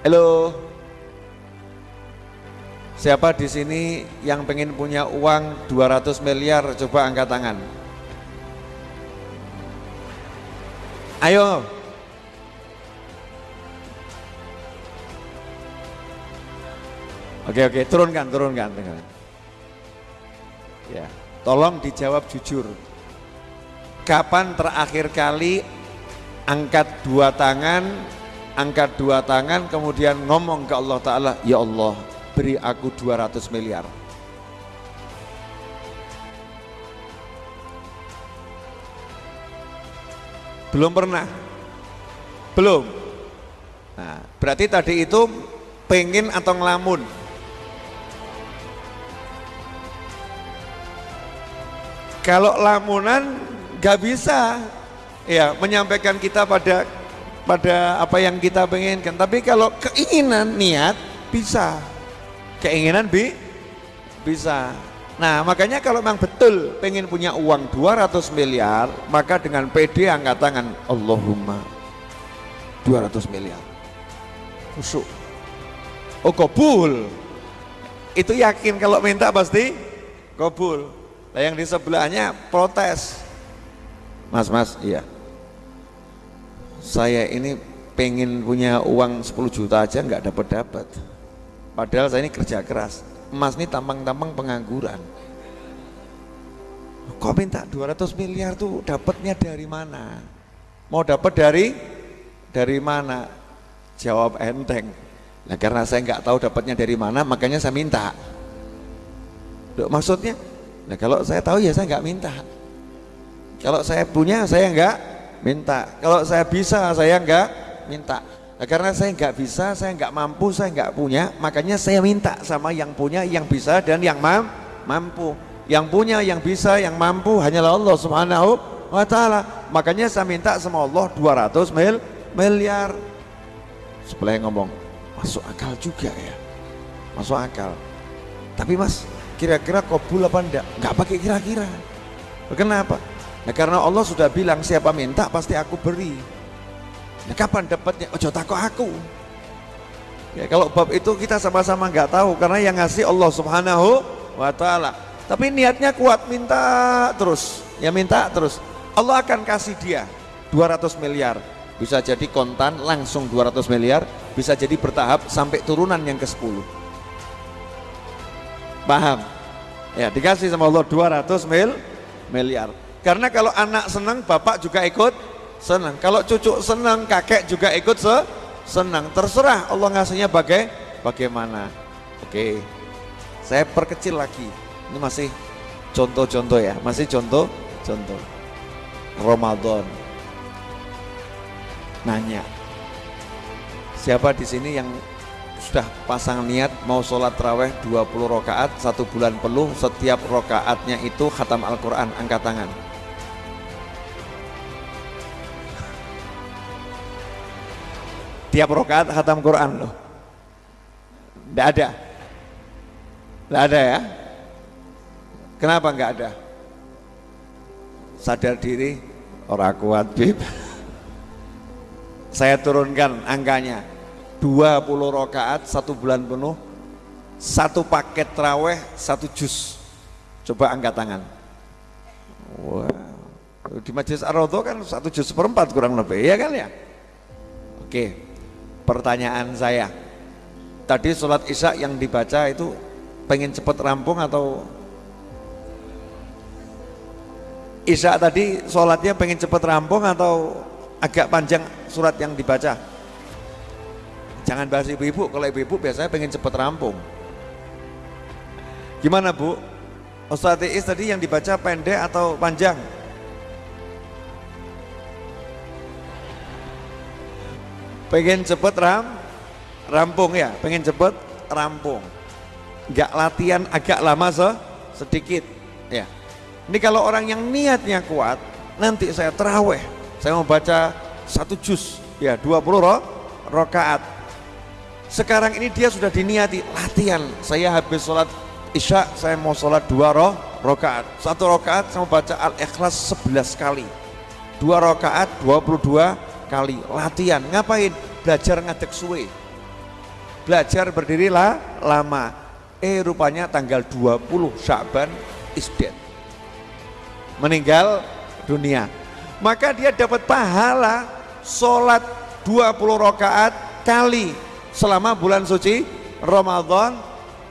Halo. Siapa di sini yang pengen punya uang 200 miliar? Coba angkat tangan. Ayo. Oke oke, turunkan, turunkan, turunkan. Ya, tolong dijawab jujur. Kapan terakhir kali angkat dua tangan, angkat dua tangan, kemudian ngomong ke Allah Ta'ala, Ya Allah, beri aku 200 miliar. Belum pernah? Belum? Nah, berarti tadi itu pengen atau ngelamun? Kalau lamunan gak bisa ya menyampaikan kita pada pada apa yang kita penginkan. Tapi kalau keinginan niat bisa. Keinginan bi bisa. Nah makanya kalau memang betul pengen punya uang 200 miliar maka dengan PD angkat tangan Allahumma 200 miliar Kusuk. oh kabul itu yakin kalau minta pasti kabul nah yang di sebelahnya protes mas mas iya saya ini pengen punya uang 10 juta aja nggak dapat dapat padahal saya ini kerja keras. Emas ini tampang-tampang pengangguran. Kok minta 200 miliar tuh dapatnya dari mana? Mau dapat dari dari mana? Jawab enteng. Nah karena saya nggak tahu dapatnya dari mana makanya saya minta. Loh, maksudnya? Nah kalau saya tahu ya saya nggak minta. Kalau saya punya saya nggak minta kalau saya bisa saya nggak minta Nah, karena saya nggak bisa, saya nggak mampu, saya nggak punya, makanya saya minta sama yang punya, yang bisa dan yang mam mampu. Yang punya, yang bisa, yang mampu hanyalah Allah Subhanahu wa taala. Makanya saya minta sama Allah 200 mil miliar. Yang ngomong, masuk akal juga ya. Masuk akal. Tapi Mas, kira-kira kabul apa enggak? Enggak pakai kira-kira. Kenapa? Nah, karena Allah sudah bilang siapa minta pasti aku beri. Nah, kapan dapatnya? Ojo takut aku. Ya, kalau bab itu kita sama-sama nggak tahu karena yang ngasih Allah Subhanahu wa taala. Tapi niatnya kuat minta terus, ya minta terus. Allah akan kasih dia 200 miliar. Bisa jadi kontan langsung 200 miliar, bisa jadi bertahap sampai turunan yang ke-10. Paham? Ya, dikasih sama Allah 200 mil miliar. Karena kalau anak senang, bapak juga ikut senang. Kalau cucu senang, kakek juga ikut se senang. Terserah Allah ngasihnya bagai bagaimana. Oke. Saya perkecil lagi. Ini masih contoh-contoh ya, masih contoh-contoh. Ramadan. Nanya. Siapa di sini yang sudah pasang niat mau sholat raweh 20 rakaat satu bulan penuh setiap rakaatnya itu khatam Al-Quran angkat tangan tiap rokaat khatam Quran loh. Tidak ada. Tidak ada ya? Kenapa nggak ada? Sadar diri orang kuat bib saya turunkan angkanya. 20 rokaat satu bulan penuh satu paket traweh satu jus. Coba angkat tangan. Wow. di majelis ar kan satu jus seperempat kurang lebih ya kan ya? Oke pertanyaan saya. Tadi sholat isya yang dibaca itu pengen cepat rampung atau? Isya tadi sholatnya pengen cepat rampung atau agak panjang surat yang dibaca? Jangan bahas ibu-ibu kalau ibu-ibu biasanya pengen cepat rampung. Gimana bu? Ustaz Is tadi yang dibaca pendek atau panjang pengen cepet ram rampung ya? Pengen cepet rampung. Nggak latihan agak lama se sedikit ya. Ini kalau orang yang niatnya kuat nanti saya teraweh saya mau baca satu juz ya 20 roh rokaat. Sekarang ini dia sudah diniati latihan. Saya habis sholat isya saya mau sholat dua roh rokaat. Satu rokaat saya mau baca al-ikhlas 11 kali. Dua rokaat 22 kali. Latihan. Ngapain? Belajar ngadek suwe. Belajar berdirilah lama. Eh rupanya tanggal 20 Syakban is dead. Meninggal dunia. Maka dia dapat pahala sholat 20 rakaat kali selama bulan suci Ramadan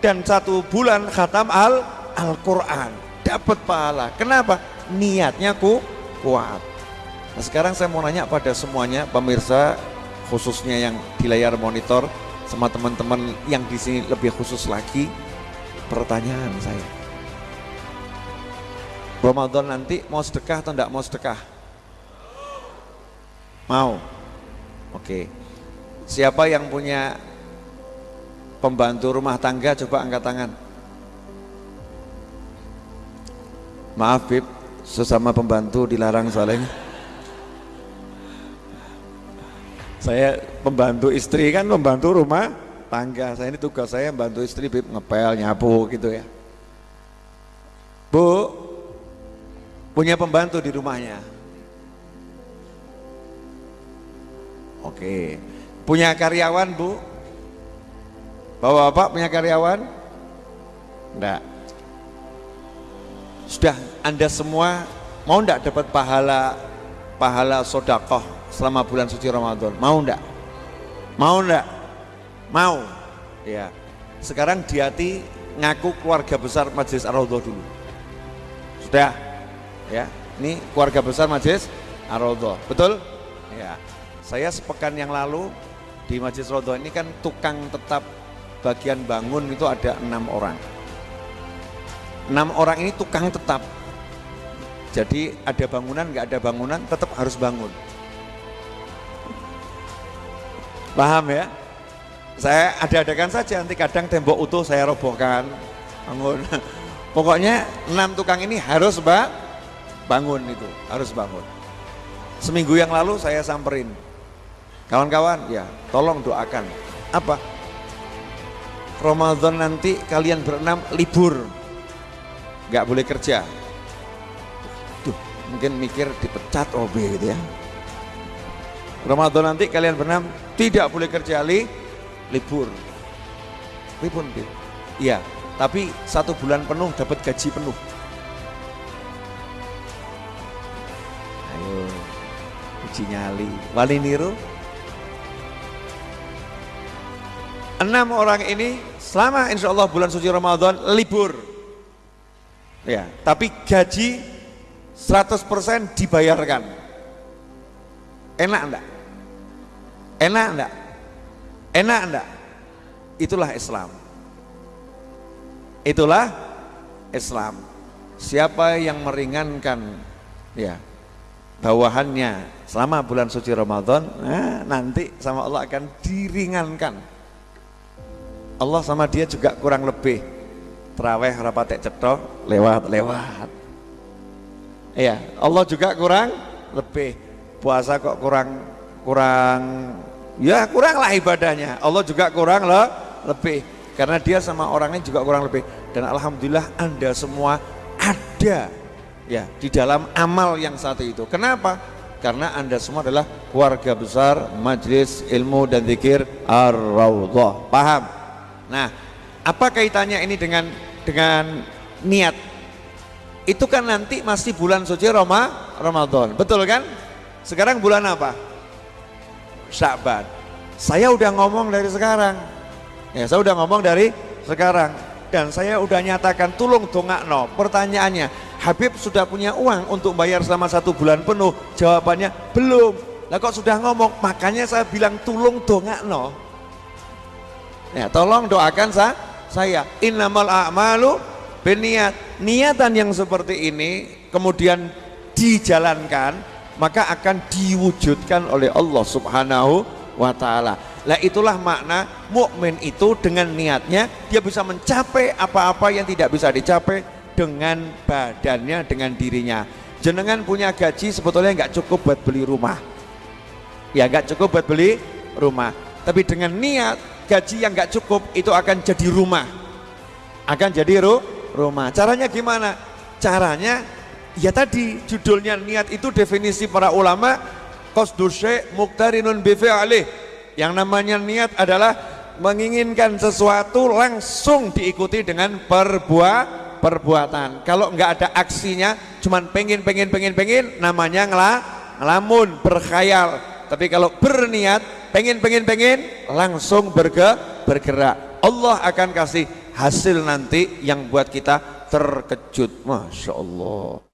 dan satu bulan khatam al Al-Quran. Dapat pahala. Kenapa? Niatnya ku kuat nah sekarang saya mau nanya pada semuanya pemirsa khususnya yang di layar monitor sama teman-teman yang di sini lebih khusus lagi pertanyaan saya. Ramadan nanti mau sedekah atau enggak mau sedekah? Mau. Oke. Siapa yang punya pembantu rumah tangga coba angkat tangan. Maaf Bib sesama pembantu dilarang soalnya saya pembantu istri kan pembantu rumah tangga. Saya ini tugas saya membantu istri bib ngepel nyapu gitu ya. Bu punya pembantu di rumahnya? Oke. Punya karyawan bu? Bapak-bapak punya karyawan? Enggak sudah anda semua mau enggak dapat pahala pahala sodakoh selama bulan suci Ramadan. Mau enggak mau enggak mau. Ya. Sekarang di hati ngaku keluarga besar Majelis Ar-Raudhah dulu. Sudah? Ya. Ini keluarga besar Majelis Ar-Raudhah. Betul? Ya. Saya sepekan yang lalu di Majelis Ar-Raudhah ini kan tukang tetap bagian bangun itu ada enam orang. Enam orang ini tukang tetap. Jadi ada bangunan nggak ada bangunan tetap harus bangun Paham ya? Saya ada-adakan saja nanti kadang tembok utuh saya robohkan. Bangun. Pokoknya enam tukang ini harus mbak bangun itu, harus bangun. Seminggu yang lalu saya samperin. Kawan-kawan, ya tolong doakan. Apa? Ramadan nanti kalian berenam libur. Gak boleh kerja. Tuh, mungkin mikir dipecat OB gitu ya. Ramadan nanti kalian berenam tidak boleh kerja li, libur. Libur, Iya, tapi satu bulan penuh dapat gaji penuh. Ayo, uji nyali. Wali niru. Enam orang ini selama insya Allah bulan suci Ramadan libur. Ya, tapi gaji 100% dibayarkan. Enak enggak? Enak enggak? Enak enggak? Itulah Islam. Itulah Islam. Siapa yang meringankan ya bawahannya selama bulan suci Ramadan, nah, nanti sama Allah akan diringankan. Allah sama dia juga kurang lebih teraweh rapatek cetok lewat-lewat. Iya, Allah juga kurang lebih puasa kok kurang kurang ya kurang lah ibadahnya. Allah juga kurang loh lebih. Karena dia sama orangnya juga kurang lebih. Dan Alhamdulillah anda semua ada ya di dalam amal yang satu itu. Kenapa? Karena anda semua adalah keluarga besar majlis ilmu dan zikir ar-raudhah. Paham? Nah apa kaitannya ini dengan dengan niat? Itu kan nanti masih bulan suci Roma, Ramadan. Betul kan sekarang bulan apa Syakban saya udah ngomong dari sekarang. Ya, saya udah ngomong dari sekarang dan saya udah nyatakan tulung no. Pertanyaannya, Habib sudah punya uang untuk bayar selama satu bulan penuh? Jawabannya belum. Lah kok sudah ngomong? Makanya saya bilang tulung no. Ya, tolong doakan sa saya. Innamal a'malu beniat. Niatan yang seperti ini kemudian dijalankan maka akan diwujudkan oleh Allah Subhanahu wa taala. Lah itulah makna mukmin itu dengan niatnya dia bisa mencapai apa-apa yang tidak bisa dicapai dengan badannya, dengan dirinya. Jenengan punya gaji sebetulnya nggak cukup buat beli rumah. Ya nggak cukup buat beli rumah. Tapi dengan niat gaji yang nggak cukup itu akan jadi rumah. Akan jadi ru rumah. Caranya gimana? Caranya ya tadi judulnya niat itu definisi para ulama qasdu syai' muqtarinun bi. Yang namanya niat adalah menginginkan sesuatu langsung diikuti dengan perbuatan perbuatan. Kalau nggak ada aksinya cuman pengen pengen pengen pengen namanya ngelah ngelamun berkhayal. Tapi kalau berniat pengen pengen pengen langsung berge, bergerak. Allah akan kasih hasil nanti yang buat kita terkejut. Masya Allah